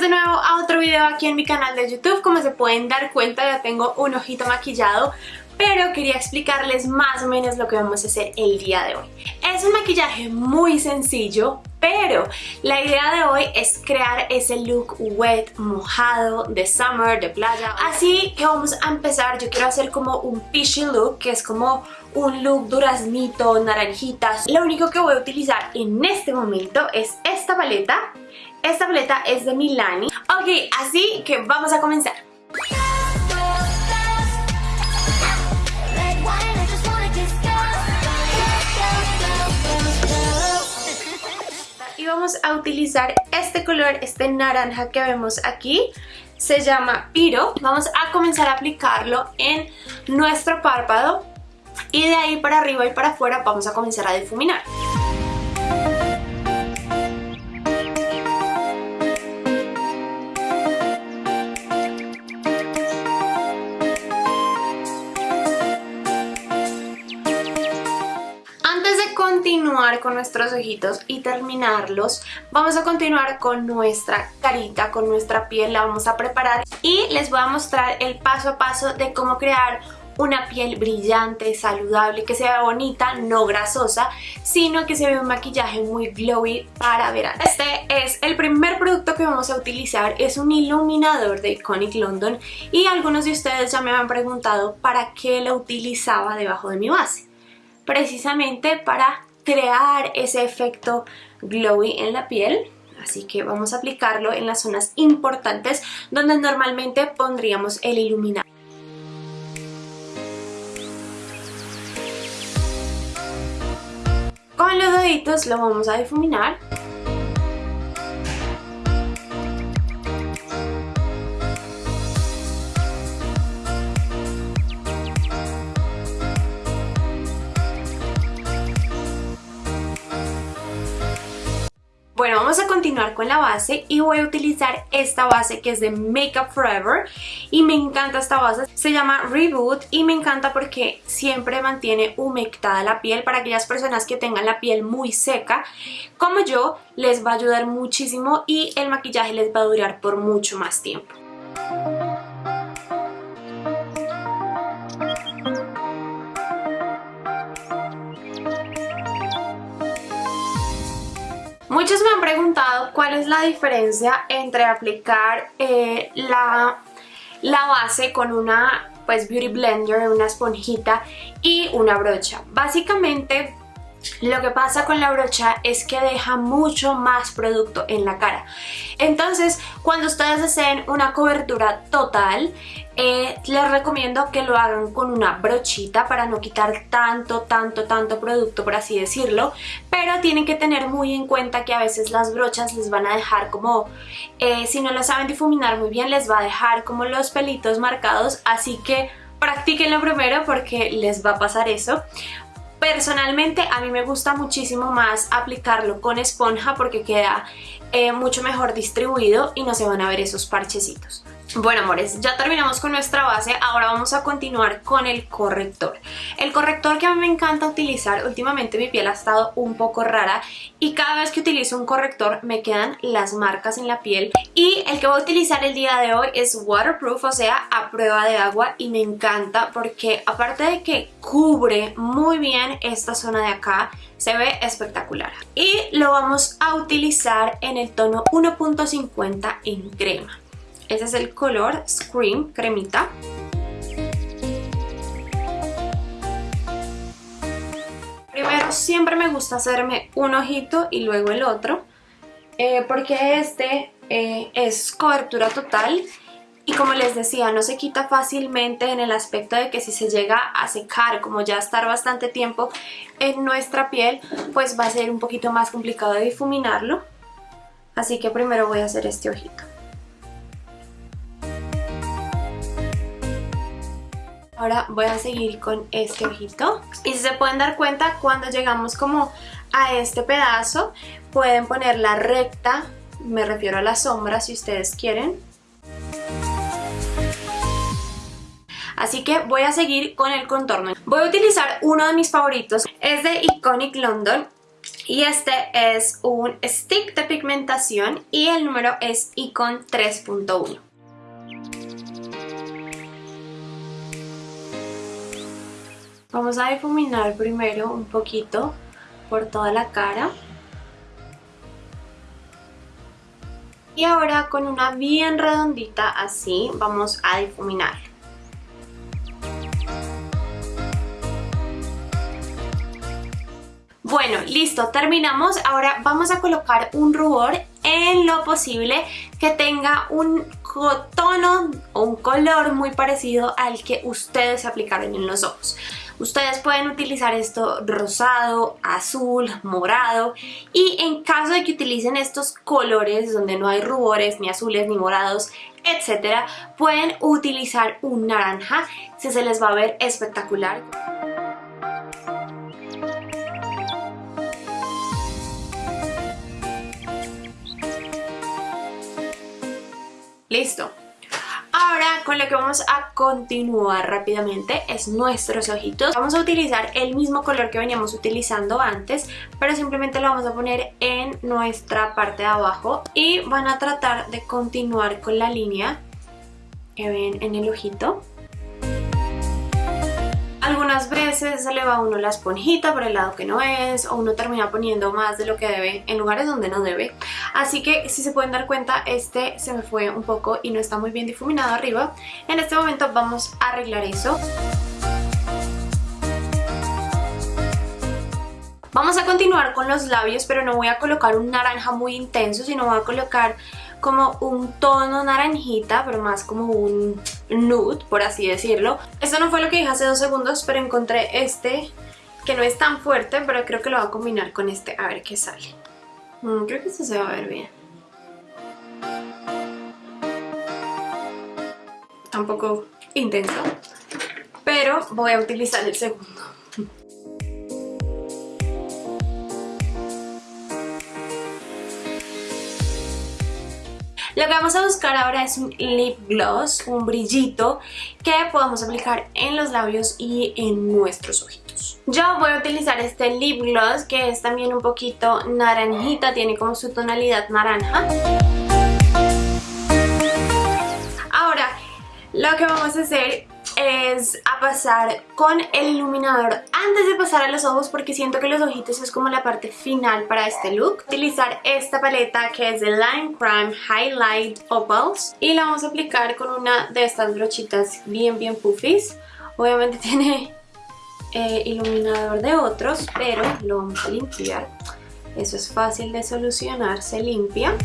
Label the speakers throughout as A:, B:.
A: De nuevo a otro video aquí en mi canal de YouTube. Como se pueden dar cuenta ya tengo un ojito maquillado pero quería explicarles más o menos lo que vamos a hacer el día de hoy. Es un maquillaje muy sencillo, pero la idea de hoy es crear ese look wet, mojado, de summer, de playa. Así que vamos a empezar, yo quiero hacer como un peachy look, que es como un look duraznito, naranjitas. Lo único que voy a utilizar en este momento es esta paleta. Esta paleta es de Milani. Ok, así que vamos a comenzar. y vamos a utilizar este color, este naranja que vemos aquí se llama Piro. Vamos a comenzar a aplicarlo en nuestro párpado y de ahí para arriba y para afuera vamos a comenzar a difuminar. Continuar con nuestros ojitos y terminarlos, vamos a continuar con nuestra carita, con nuestra piel, la vamos a preparar y les voy a mostrar el paso a paso de cómo crear una piel brillante, saludable, que sea bonita, no grasosa, sino que se vea un maquillaje muy glowy para verano. Este es el primer producto que vamos a utilizar, es un iluminador de Iconic London y algunos de ustedes ya me han preguntado para qué lo utilizaba debajo de mi base. Precisamente para crear ese efecto glowy en la piel. Así que vamos a aplicarlo en las zonas importantes donde normalmente pondríamos el iluminador. Con los deditos lo vamos a difuminar Bueno, vamos a continuar con la base y voy a utilizar esta base que es de Makeup Forever y me encanta esta base, se llama Reboot y me encanta porque siempre mantiene humectada la piel para aquellas personas que tengan la piel muy seca como yo les va a ayudar muchísimo y el maquillaje les va a durar por mucho más tiempo. Muchos me han preguntado cuál es la diferencia entre aplicar eh, la, la base con una pues beauty blender, una esponjita y una brocha. Básicamente lo que pasa con la brocha es que deja mucho más producto en la cara. Entonces, cuando ustedes deseen una cobertura total, eh, les recomiendo que lo hagan con una brochita para no quitar tanto, tanto, tanto producto, por así decirlo. Pero tienen que tener muy en cuenta que a veces las brochas les van a dejar como, eh, si no lo saben difuminar muy bien, les va a dejar como los pelitos marcados. Así que practíquenlo primero porque les va a pasar eso. Personalmente a mí me gusta muchísimo más aplicarlo con esponja porque queda eh, mucho mejor distribuido y no se van a ver esos parchecitos. Bueno amores, ya terminamos con nuestra base, ahora vamos a continuar con el corrector. El corrector que a mí me encanta utilizar, últimamente mi piel ha estado un poco rara y cada vez que utilizo un corrector me quedan las marcas en la piel y el que voy a utilizar el día de hoy es waterproof, o sea, a prueba de agua y me encanta porque aparte de que cubre muy bien esta zona de acá, se ve espectacular. Y lo vamos a utilizar en el tono 1.50 en crema. Ese es el color Scream Cremita. Primero siempre me gusta hacerme un ojito y luego el otro. Eh, porque este eh, es cobertura total y como les decía, no se quita fácilmente en el aspecto de que si se llega a secar, como ya estar bastante tiempo en nuestra piel, pues va a ser un poquito más complicado de difuminarlo. Así que primero voy a hacer este ojito. Ahora voy a seguir con este ojito. Y si se pueden dar cuenta, cuando llegamos como a este pedazo, pueden poner la recta, me refiero a la sombra si ustedes quieren. Así que voy a seguir con el contorno. Voy a utilizar uno de mis favoritos, es de Iconic London y este es un stick de pigmentación y el número es Icon 3.1. Vamos a difuminar primero un poquito por toda la cara. Y ahora con una bien redondita así vamos a difuminar. Bueno, listo, terminamos. Ahora vamos a colocar un rubor en lo posible que tenga un tono o un color muy parecido al que ustedes aplicaron en los ojos. Ustedes pueden utilizar esto rosado, azul, morado y en caso de que utilicen estos colores donde no hay rubores, ni azules, ni morados, etcétera, pueden utilizar un naranja, si se les va a ver espectacular. Listo. Ahora con lo que vamos a continuar rápidamente es nuestros ojitos. Vamos a utilizar el mismo color que veníamos utilizando antes, pero simplemente lo vamos a poner en nuestra parte de abajo y van a tratar de continuar con la línea que ven en el ojito. Algunas veces se le va uno la esponjita por el lado que no es o uno termina poniendo más de lo que debe en lugares donde no debe. Así que si se pueden dar cuenta este se me fue un poco y no está muy bien difuminado arriba. En este momento vamos a arreglar eso. Vamos a continuar con los labios pero no voy a colocar un naranja muy intenso sino voy a colocar como un tono naranjita, pero más como un nude, por así decirlo. Esto no fue lo que dije hace dos segundos, pero encontré este que no es tan fuerte, pero creo que lo voy a combinar con este, a ver qué sale. Mm, creo que esto se va a ver bien. Tampoco intenso, pero voy a utilizar el segundo. Lo que vamos a buscar ahora es un lip gloss, un brillito que podamos aplicar en los labios y en nuestros ojitos. Yo voy a utilizar este lip gloss que es también un poquito naranjita, tiene como su tonalidad naranja. Ahora, lo que vamos a hacer es a pasar con el iluminador antes de pasar a los ojos porque siento que los ojitos es como la parte final para este look. Utilizar esta paleta que es de Line Crime Highlight Opals y la vamos a aplicar con una de estas brochitas bien bien puffies. Obviamente tiene eh, iluminador de otros, pero lo vamos a limpiar. Eso es fácil de solucionar, se limpia.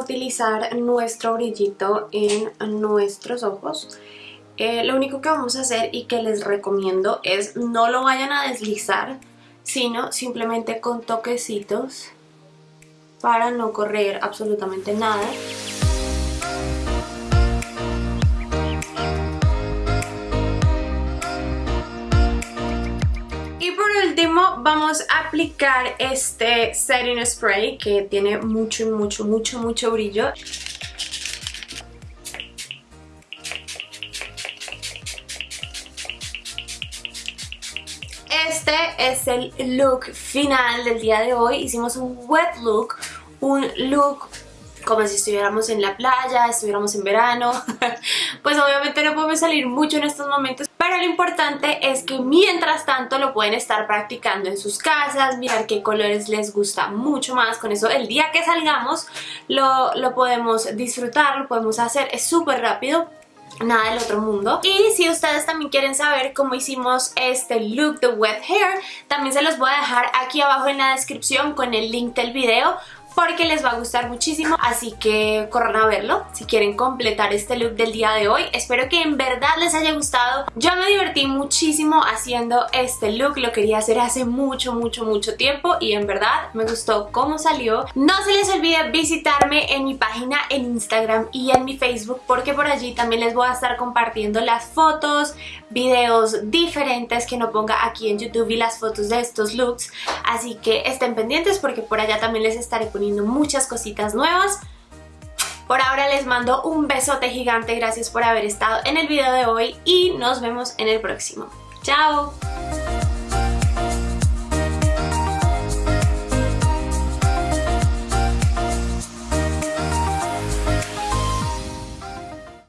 A: Utilizar nuestro brillito en nuestros ojos. Eh, lo único que vamos a hacer y que les recomiendo es no lo vayan a deslizar, sino simplemente con toquecitos para no correr absolutamente nada. Aplicar este setting spray que tiene mucho, mucho, mucho, mucho brillo. Este es el look final del día de hoy. Hicimos un wet look, un look como si estuviéramos en la playa, estuviéramos en verano. pues obviamente no podemos salir mucho en estos momentos, pero lo importante es que mientras tanto lo pueden estar practicando en sus casas, mirar qué colores les gusta mucho más. Con eso el día que salgamos lo, lo podemos disfrutar, lo podemos hacer, es súper rápido nada del otro mundo. Y si ustedes también quieren saber cómo hicimos este look de wet hair, también se los voy a dejar aquí abajo en la descripción con el link del video porque les va a gustar muchísimo, así que corran a verlo si quieren completar este look del día de hoy. Espero que en verdad les haya gustado. Yo me divertí muchísimo haciendo este look, lo quería hacer hace mucho, mucho, mucho tiempo y en verdad me gustó cómo salió. No se les olvide visitarme en mi página en Instagram y en mi Facebook porque por allí también les voy a estar compartiendo las fotos, videos diferentes que no ponga aquí en YouTube y las fotos de estos looks. Así que estén pendientes porque por allá también les estaré poniendo muchas cositas nuevas. Por ahora les mando un besote gigante, gracias por haber estado en el video de hoy y nos vemos en el próximo. ¡Chao!